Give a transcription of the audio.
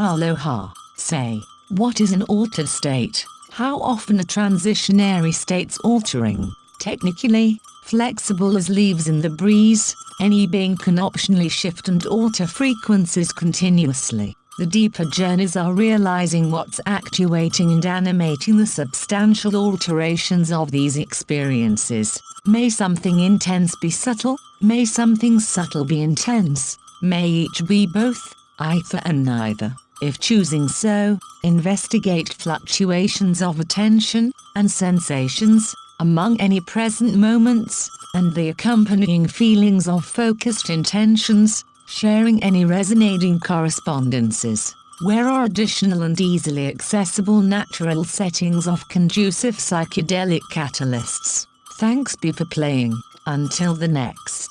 Aloha, say, what is an altered state? How often are transitionary states altering? Technically, flexible as leaves in the breeze, any being can optionally shift and alter frequencies continuously. The deeper journeys are realizing what's actuating and animating the substantial alterations of these experiences. May something intense be subtle, may something subtle be intense, may each be both, either and neither. If choosing so, investigate fluctuations of attention and sensations among any present moments and the accompanying feelings of focused intentions, sharing any resonating correspondences. Where are additional and easily accessible natural settings of conducive psychedelic catalysts? Thanks be for playing. Until the next.